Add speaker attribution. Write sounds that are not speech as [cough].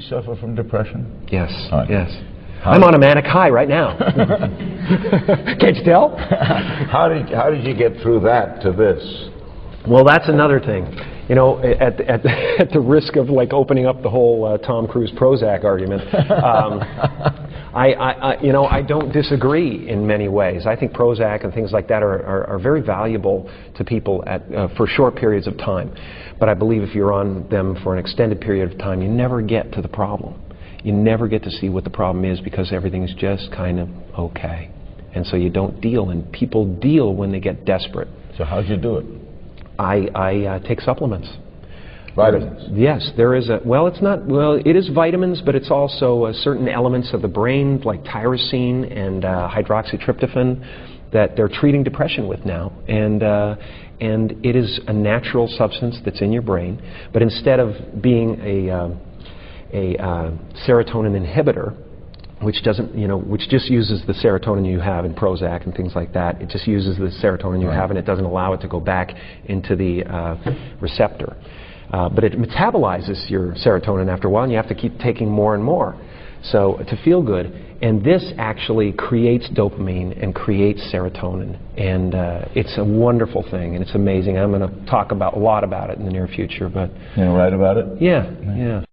Speaker 1: suffer from depression?
Speaker 2: Yes,
Speaker 1: right.
Speaker 2: yes.
Speaker 1: How-
Speaker 2: I'm on a manic high right now. [laughs] Can't you tell? [laughs]
Speaker 1: how did how did you get through that to this?
Speaker 2: Well, that's another thing. You know, at, at, [laughs] at the risk of like opening up the whole uh, Tom Cruise Prozac argument, um, I, I, you know, I don't disagree in many ways. I think Prozac and things like that are, are, are very valuable to people at, uh, for short periods of time. But I believe if you're on them for an extended period of time, you never get to the problem. You never get to see what the problem is because everything's just kind of okay. And so you don't deal, and people deal when they get desperate.
Speaker 1: So how'd you do it?
Speaker 2: I, I uh, take supplements.
Speaker 1: Vitamins.
Speaker 2: Yes, there is a, well, it's not, well, it is vitamins, but it's also uh, certain elements of the brain, like tyrosine and uh, hydroxytryptophan, that they're treating depression with now. And, uh, and it is a natural substance that's in your brain, but instead of being a, uh, a uh, serotonin inhibitor, which doesn't, you know, which just uses the serotonin you have in Prozac and things like that. It just uses the serotonin you have, and it doesn't allow it to go back into the uh, receptor. Uh, but it metabolizes your serotonin after a while, and you have to keep taking more and more. So to feel good, and this actually creates dopamine and creates serotonin, and uh, it's a wonderful thing, and it's amazing. I'm going to talk about a lot about it in the near future, but
Speaker 1: You know, write about it.
Speaker 2: yeah, yeah.